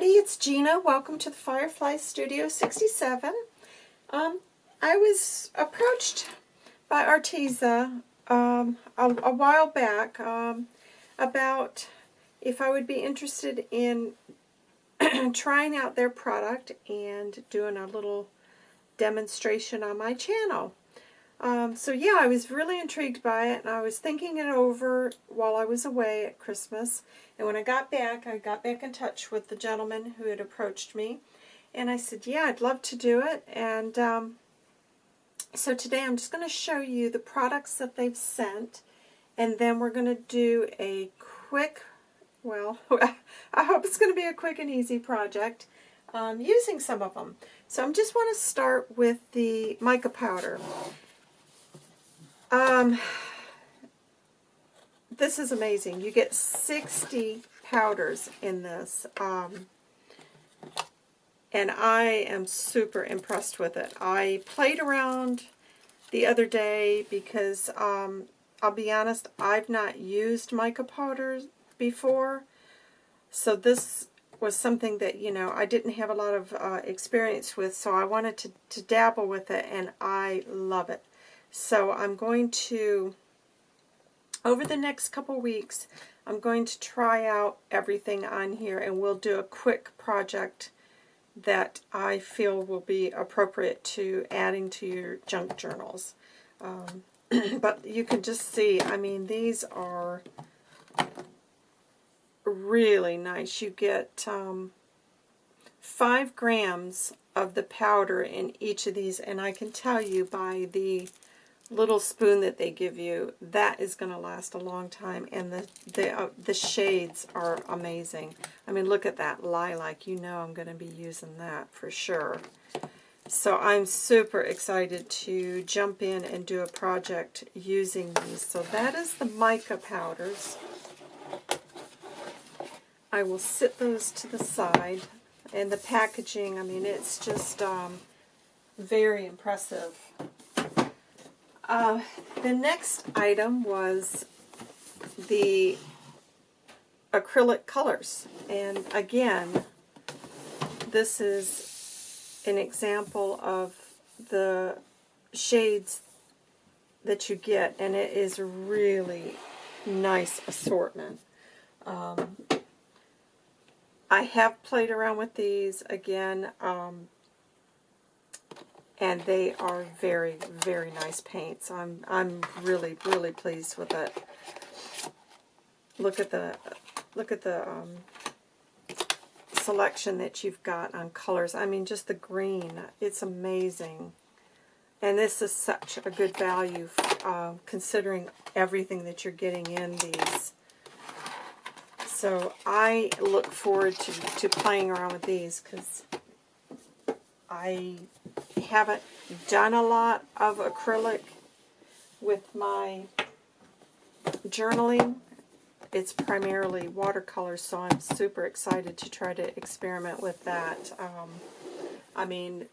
everybody, it's Gina. Welcome to the Firefly Studio 67. Um, I was approached by Arteza um, a, a, while back um, about if I would be interested in trying out their product and doing a little demonstration on my channel. Um, so yeah, I was really intrigued by it, and I was thinking it over while I was away at Christmas. And when I got back, I got back in touch with the gentleman who had approached me. And I said, yeah, I'd love to do it. And um, so today I'm just going to show you the products that they've sent. And then we're going to do a quick, well, I hope it's going to be a quick and easy project um, using some of them. So I just want to start with the mica powder. Um, this is amazing. You get 60 powders in this. Um, and I am super impressed with it. I played around the other day because, um, I'll be honest, I've not used mica powders before. So this was something that, you know, I didn't have a lot of uh, experience with, so I wanted to, to dabble with it, and I love it. So I'm going to, over the next couple weeks, I'm going to try out everything on here and we'll do a quick project that I feel will be appropriate to adding to your junk journals. Um, but you can just see, I mean, these are really nice. You get um, 5 grams of the powder in each of these, and I can tell you by the little spoon that they give you, that is going to last a long time. And the the, uh, the shades are amazing. I mean, look at that lilac. You know I'm going to be using that for sure. So I'm super excited to jump in and do a project using these. So that is the mica powders. I will sit those to the side. And the packaging, I mean, it's just um, very impressive. Uh, the next item was the acrylic colors. And again, this is an example of the shades that you get, and it is a really nice assortment. Um, I have played around with these again. Um, and they are very, very nice paints. I'm, I'm really, really pleased with it. Look at the, look at the um, selection that you've got on colors. I mean, just the green. It's amazing. And this is such a good value uh, considering everything that you're getting in these. So I look forward to, to playing around with these because I haven't done a lot of acrylic with my journaling. It's primarily watercolor, so I'm super excited to try to experiment with that. Um, I mean,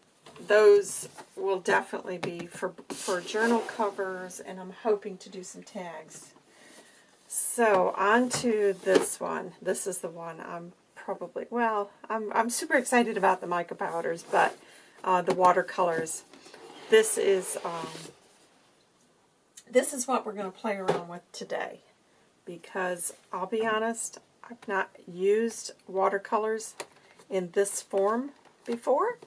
those will definitely be for, for journal covers, and I'm hoping to do some tags. So, on to this one. This is the one I'm probably, well, I'm, I'm super excited about the mica powders, but uh, the watercolors. This is um, this is what we're going to play around with today because I'll be honest, I've not used watercolors in this form before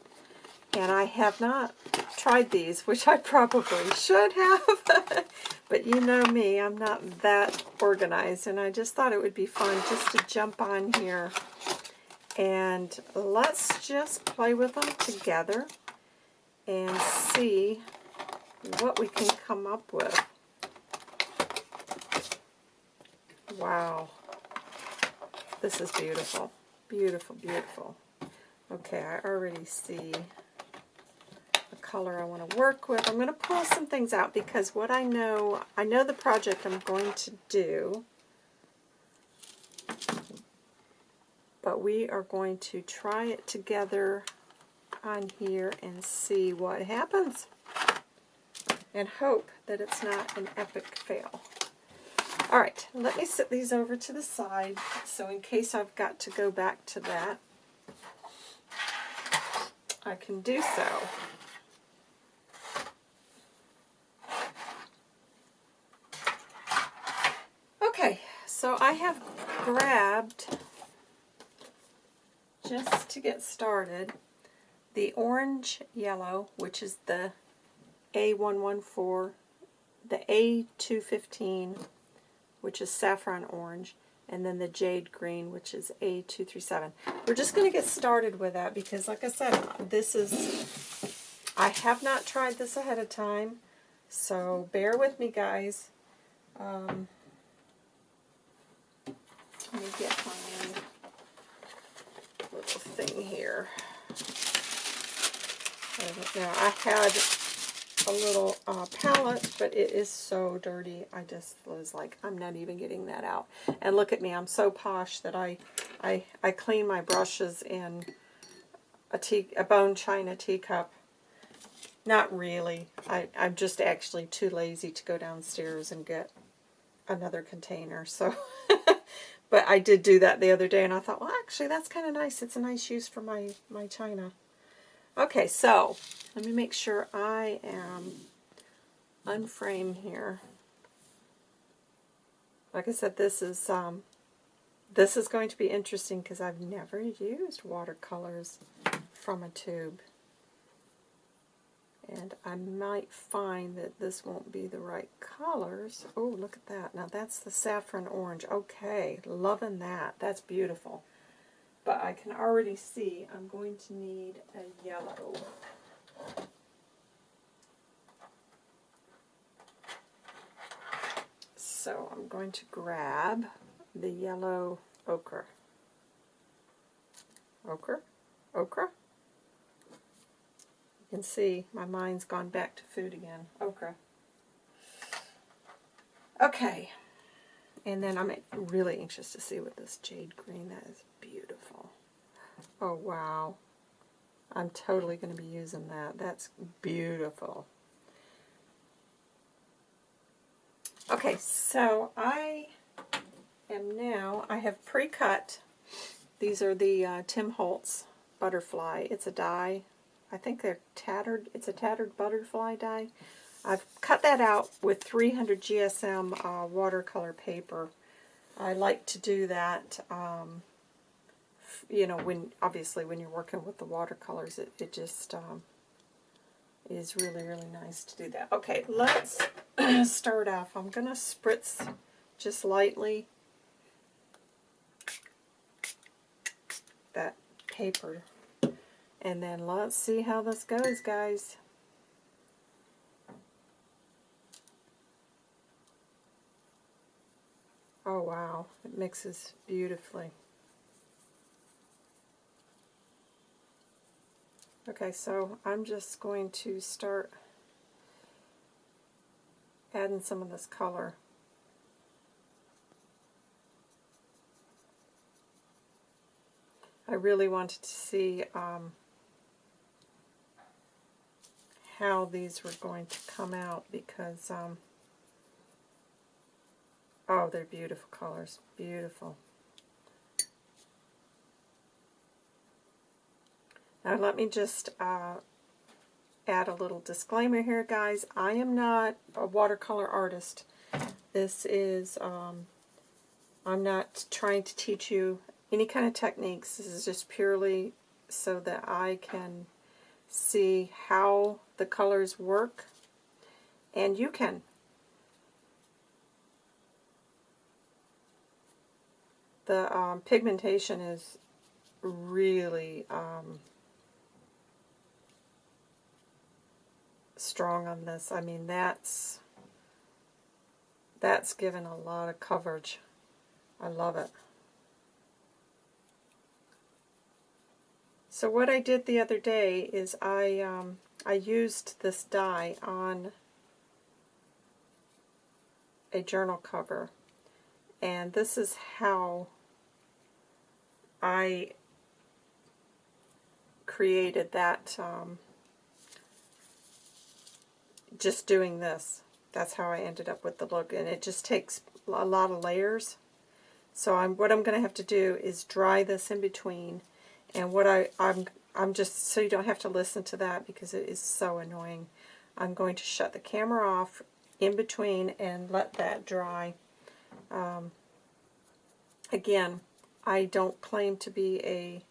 and I have not tried these, which I probably should have. but you know me, I'm not that organized, and I just thought it would be fun just to jump on here and let's just play with them together and see what we can come up with. Wow. This is beautiful. Beautiful, beautiful. Okay, I already see the color I want to work with. I'm going to pull some things out because what I know, I know the project I'm going to do. We are going to try it together on here and see what happens and hope that it's not an epic fail. Alright, let me set these over to the side so in case I've got to go back to that. I can do so. Okay, so I have grabbed, just to get started, the orange yellow, which is the A114, the A215, which is saffron orange, and then the jade green, which is A237. We're just going to get started with that because, like I said, this is, I have not tried this ahead of time, so bear with me, guys. Um, let me get my thing here. Now, I had a little uh, palette, but it is so dirty. I just was like, I'm not even getting that out. And look at me, I'm so posh that I I, I clean my brushes in a, tea, a bone china teacup. Not really. I, I'm just actually too lazy to go downstairs and get another container. So, But I did do that the other day, and I thought, well, actually, that's kind of nice. It's a nice use for my, my china. Okay, so let me make sure I am unframe here. Like I said, this is um, this is going to be interesting because I've never used watercolors from a tube. And I might find that this won't be the right colors. Oh, look at that. Now that's the saffron orange. Okay, loving that. That's beautiful. But I can already see I'm going to need a yellow. So I'm going to grab the yellow ochre. Ochre? Ochre? Can see my mind's gone back to food again. Okra. Okay. And then I'm really anxious to see what this jade green, that is beautiful. Oh, wow. I'm totally going to be using that. That's beautiful. Okay, so I am now, I have pre-cut, these are the uh, Tim Holtz butterfly. It's a die I think they're tattered, it's a tattered butterfly die. I've cut that out with 300 GSM uh, watercolor paper. I like to do that, um, you know, when obviously when you're working with the watercolors, it, it just um, is really, really nice to do that. Okay, let's start off. I'm going to spritz just lightly that paper and then let's see how this goes, guys. Oh wow, it mixes beautifully. Okay, so I'm just going to start adding some of this color. I really wanted to see um, how these were going to come out because, um, oh, they're beautiful colors. Beautiful. Now let me just uh, add a little disclaimer here, guys. I am not a watercolor artist. This is, um, I'm not trying to teach you any kind of techniques. This is just purely so that I can see how the colors work, and you can. The um, pigmentation is really um, strong on this. I mean, that's that's given a lot of coverage. I love it. So what I did the other day is I um, I used this die on a journal cover. And this is how I created that um, just doing this. That's how I ended up with the look. And it just takes a lot of layers. So I'm what I'm going to have to do is dry this in between and what I, I'm I'm just, so you don't have to listen to that because it is so annoying. I'm going to shut the camera off in between and let that dry. Um, again, I don't claim to be a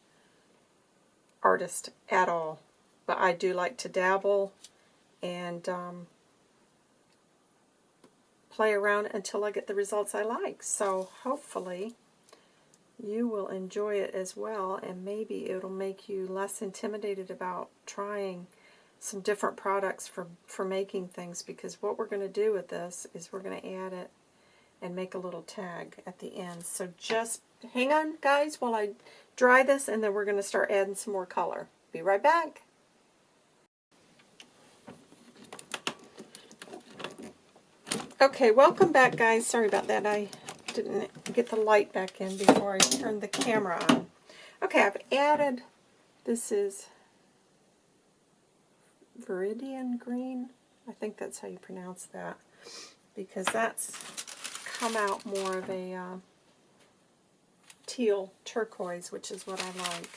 artist at all, but I do like to dabble and um, play around until I get the results I like. So hopefully you will enjoy it as well and maybe it'll make you less intimidated about trying some different products for, for making things because what we're going to do with this is we're going to add it and make a little tag at the end. So just hang on guys while I dry this and then we're going to start adding some more color. Be right back. Okay, welcome back guys. Sorry about that. I didn't get the light back in before I turned the camera on. Okay, I've added, this is Viridian Green. I think that's how you pronounce that. Because that's come out more of a uh, teal turquoise, which is what I like.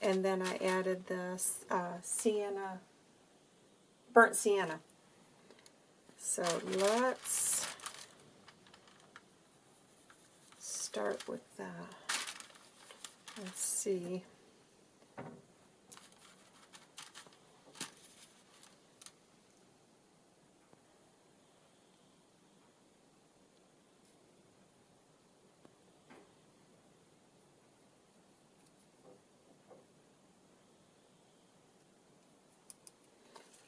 And then I added this uh, sienna, burnt sienna. So let's start with that. Let's see.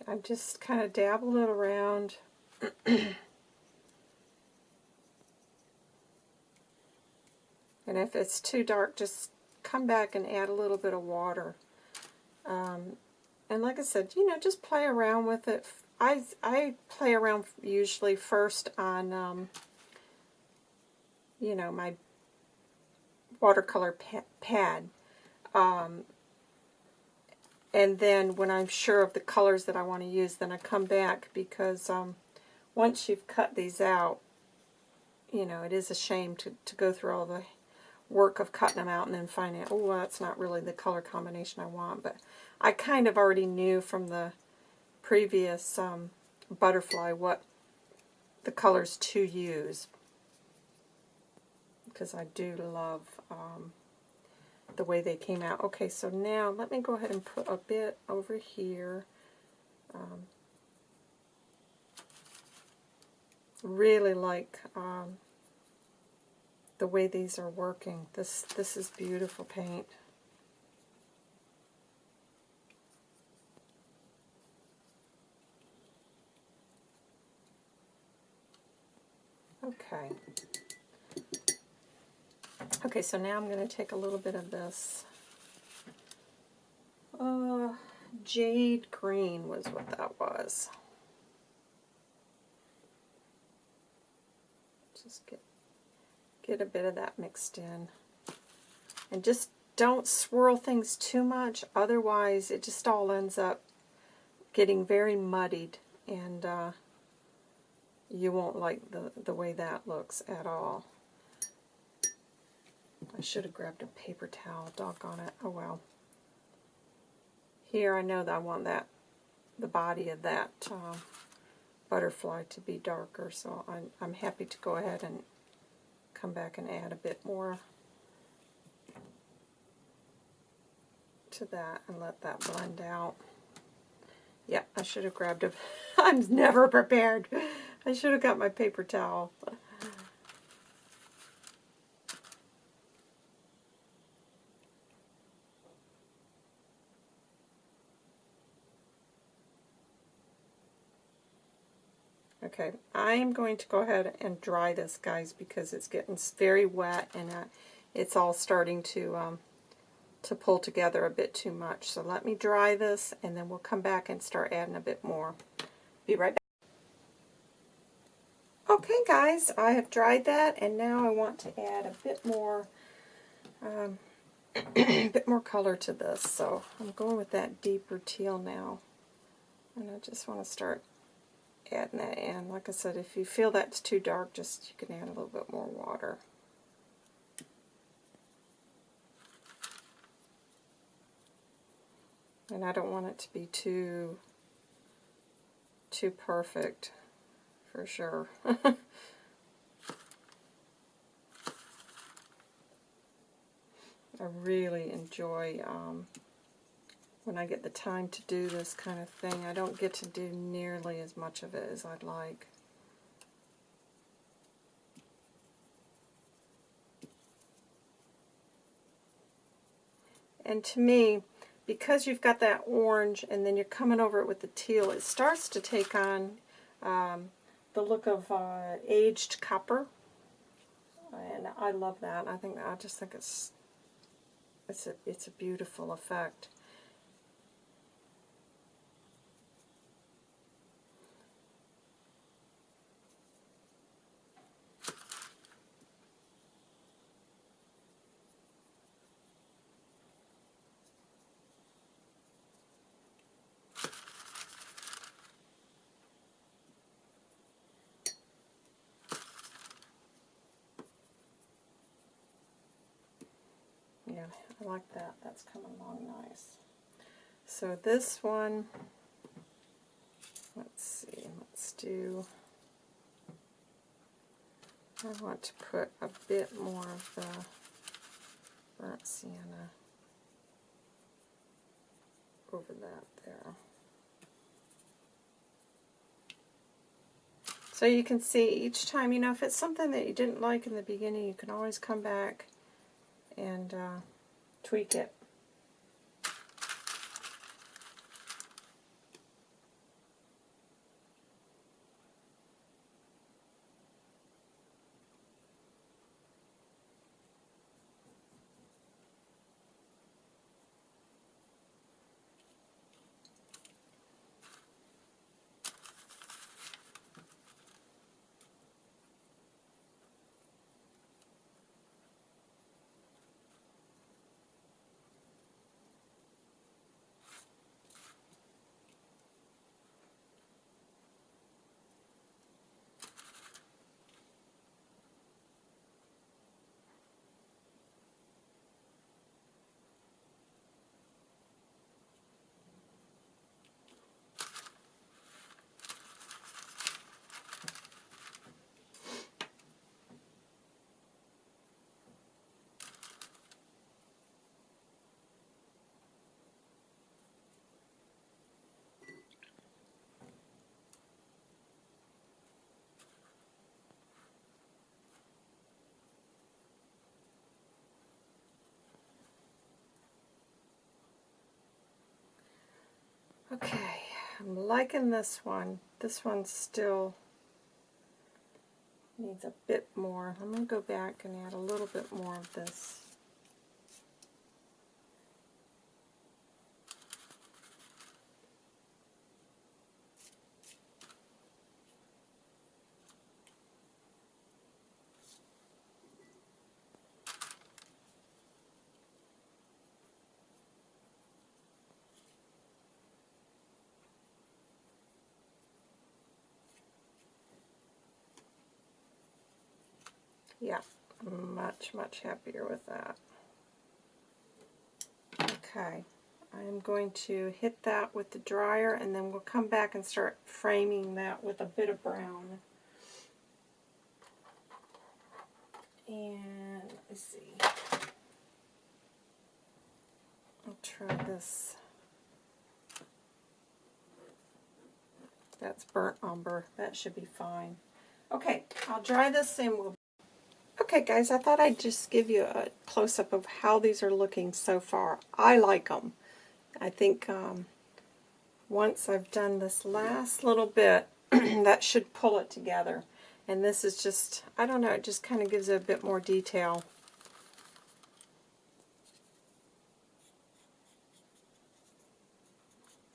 I've just kind of dabble it around. if it's too dark, just come back and add a little bit of water. Um, and like I said, you know, just play around with it. I, I play around usually first on, um, you know, my watercolor pa pad. Um, and then when I'm sure of the colors that I want to use, then I come back because um, once you've cut these out, you know, it is a shame to, to go through all the work of cutting them out and then finding, oh, that's not really the color combination I want. But I kind of already knew from the previous um, butterfly what the colors to use because I do love um, the way they came out. Okay, so now let me go ahead and put a bit over here. Um, really like um, the way these are working. This this is beautiful paint. Okay. Okay, so now I'm going to take a little bit of this. Uh, jade green was what that was. Just get, get a bit of that mixed in. And just don't swirl things too much, otherwise it just all ends up getting very muddied and uh, you won't like the, the way that looks at all. I should have grabbed a paper towel, doggone it. Oh well. Here I know that I want that, the body of that uh, butterfly to be darker, so I'm, I'm happy to go ahead and come back and add a bit more to that and let that blend out. Yeah, I should have grabbed a, I'm never prepared. I should have got my paper towel. Okay, I'm going to go ahead and dry this, guys, because it's getting very wet and uh, it's all starting to um, to pull together a bit too much. So let me dry this, and then we'll come back and start adding a bit more. Be right back. Okay, guys, I have dried that, and now I want to add a bit more, um, a bit more color to this. So I'm going with that deeper teal now, and I just want to start adding that in. Like I said, if you feel that's too dark, just you can add a little bit more water. And I don't want it to be too too perfect for sure. I really enjoy um, when I get the time to do this kind of thing. I don't get to do nearly as much of it as I'd like. And to me, because you've got that orange and then you're coming over it with the teal, it starts to take on um, the look of uh, aged copper. And I love that. I think I just think it's it's a it's a beautiful effect. Yeah, I coming along nice. So this one, let's see, let's do, I want to put a bit more of the burnt sienna over that there. So you can see each time, you know, if it's something that you didn't like in the beginning, you can always come back and uh, tweak it. Okay, I'm liking this one. This one still needs a bit more. I'm going to go back and add a little bit more of this. Yeah, much, much happier with that. Okay, I'm going to hit that with the dryer and then we'll come back and start framing that with a bit of brown. And let's see. I'll try this. That's burnt umber. That should be fine. Okay, I'll dry this and we'll Okay guys, I thought I'd just give you a close-up of how these are looking so far. I like them. I think um, once I've done this last little bit, that should pull it together. And this is just, I don't know, it just kind of gives it a bit more detail.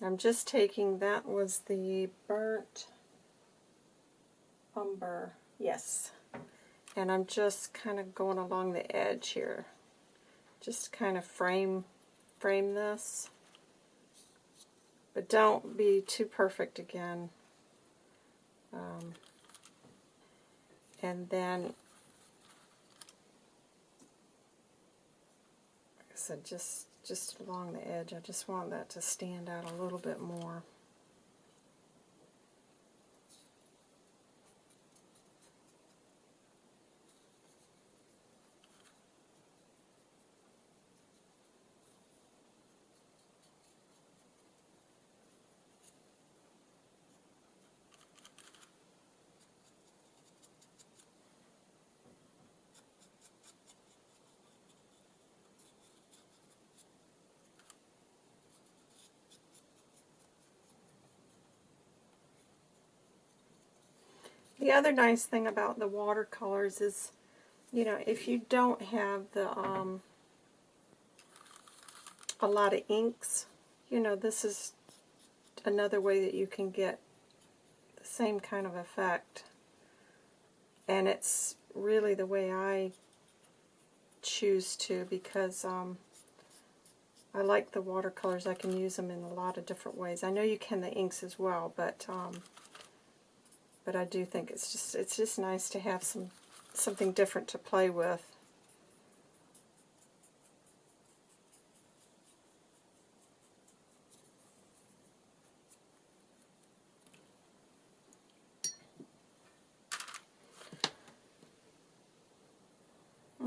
I'm just taking, that was the burnt umber, yes, and I'm just kind of going along the edge here just kind of frame frame this but don't be too perfect again um, and then like I said just just along the edge. I just want that to stand out a little bit more. The other nice thing about the watercolors is, you know, if you don't have the um, a lot of inks, you know, this is another way that you can get the same kind of effect. And it's really the way I choose to because um, I like the watercolors. I can use them in a lot of different ways. I know you can the inks as well, but um, but I do think it's just it's just nice to have some something different to play with.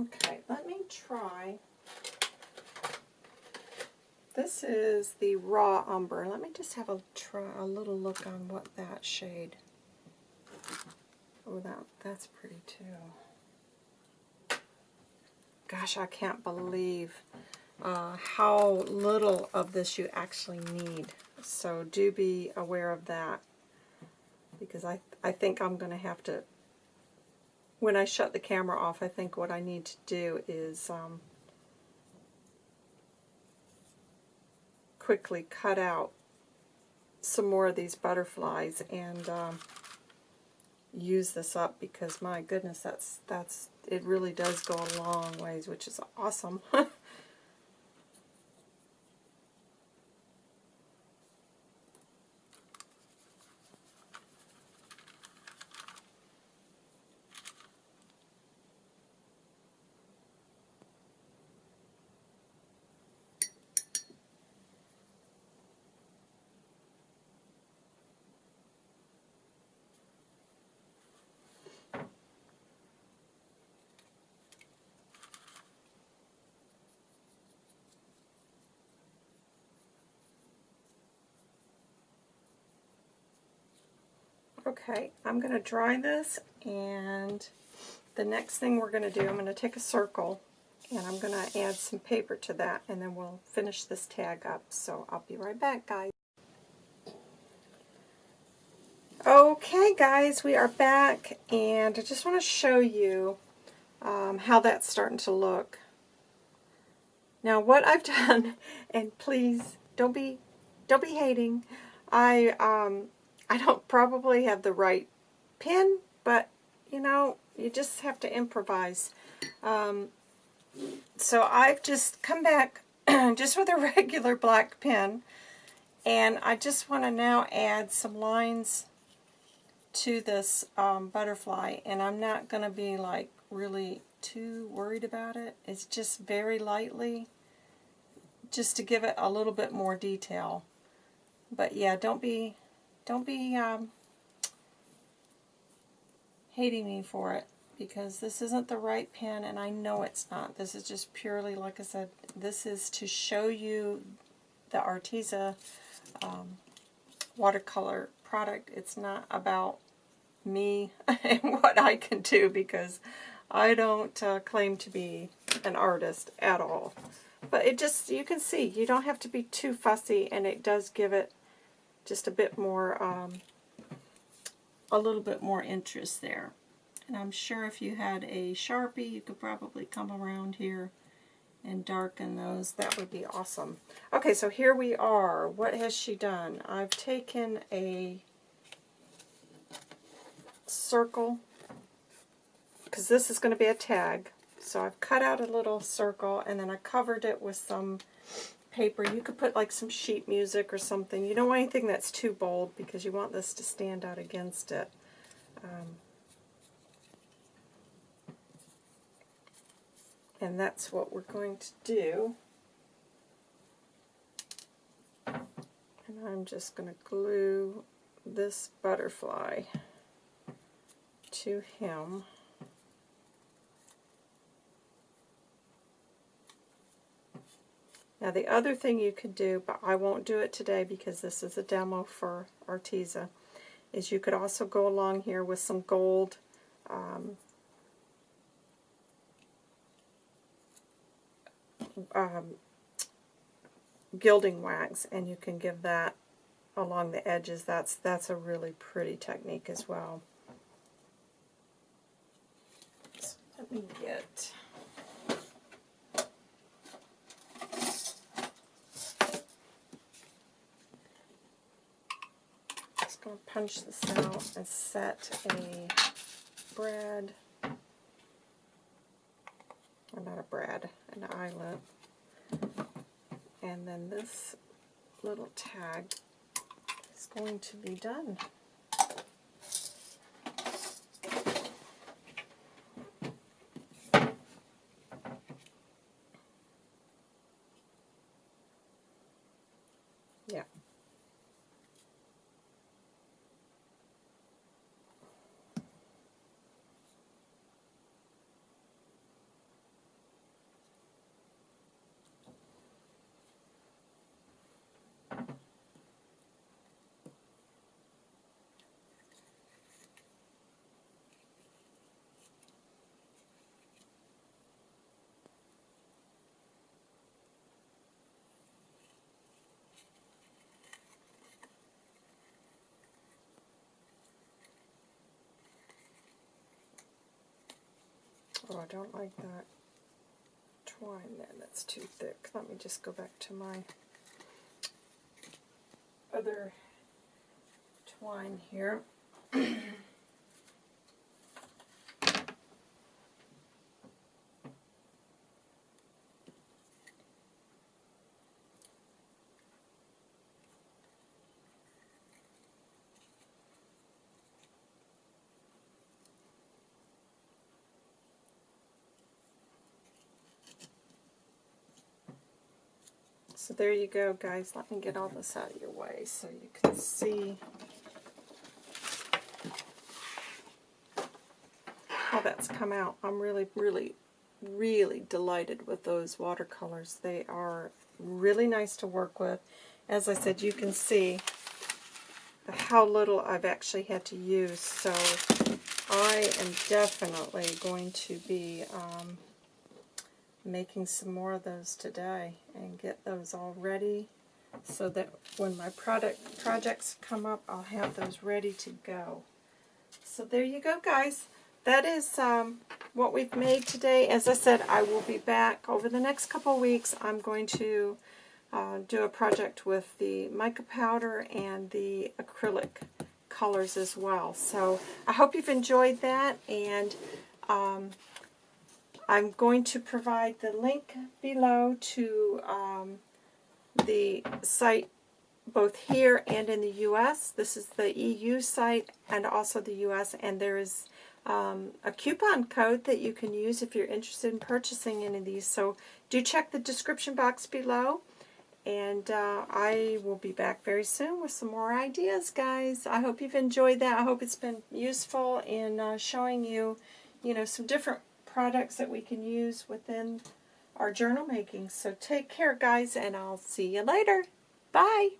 Okay, let me try. This is the raw umber. Let me just have a try a little look on what that shade. Oh, that, that's pretty too. Gosh, I can't believe uh, how little of this you actually need. So do be aware of that because I, I think I'm going to have to, when I shut the camera off, I think what I need to do is um, quickly cut out some more of these butterflies and um, use this up because my goodness, that's that's it really does go a long ways, which is awesome. Okay, I'm going to dry this, and the next thing we're going to do, I'm going to take a circle, and I'm going to add some paper to that, and then we'll finish this tag up. So I'll be right back, guys. Okay, guys, we are back, and I just want to show you um, how that's starting to look. Now, what I've done, and please don't be don't be hating, I um, I don't probably have the right pen, but, you know, you just have to improvise. Um, so I've just come back just with a regular black pen, and I just want to now add some lines to this um, butterfly, and I'm not going to be, like, really too worried about it. It's just very lightly, just to give it a little bit more detail. But yeah, don't be don't be um, hating me for it because this isn't the right pen and I know it's not. This is just purely, like I said, this is to show you the Arteza um, watercolor product. It's not about me and what I can do because I don't uh, claim to be an artist at all. But it just, you can see, you don't have to be too fussy and it does give it just a bit more, um, a little bit more interest there. And I'm sure if you had a Sharpie, you could probably come around here and darken those. That would be awesome. Okay, so here we are. What has she done? I've taken a circle, because this is going to be a tag. So I've cut out a little circle, and then I covered it with some paper. You could put like some sheet music or something. You don't want anything that's too bold because you want this to stand out against it. Um, and that's what we're going to do. And I'm just going to glue this butterfly to him. Now the other thing you could do, but I won't do it today because this is a demo for Arteza, is you could also go along here with some gold um, um, gilding wax and you can give that along the edges. That's, that's a really pretty technique as well. So let me get... Just going to punch this out and set a brad, or not a brad, an eyelet. And then this little tag is going to be done. Yeah. Oh, I don't like that twine there. That's too thick. Let me just go back to my other twine here. So there you go, guys. Let me get all this out of your way so you can see how that's come out. I'm really, really, really delighted with those watercolors. They are really nice to work with. As I said, you can see how little I've actually had to use. So I am definitely going to be um, making some more of those today and get those all ready so that when my product projects come up, I'll have those ready to go. So there you go, guys. That is um, what we've made today. As I said, I will be back over the next couple weeks. I'm going to uh, do a project with the mica powder and the acrylic colors as well. So I hope you've enjoyed that, and um, I'm going to provide the link below to um, the site both here and in the U.S. This is the EU site and also the U.S. and there is um, a coupon code that you can use if you're interested in purchasing any of these. So do check the description box below and uh, I will be back very soon with some more ideas, guys. I hope you've enjoyed that. I hope it's been useful in uh, showing you, you know, some different products that we can use within our journal making. So take care, guys, and I'll see you later. Bye.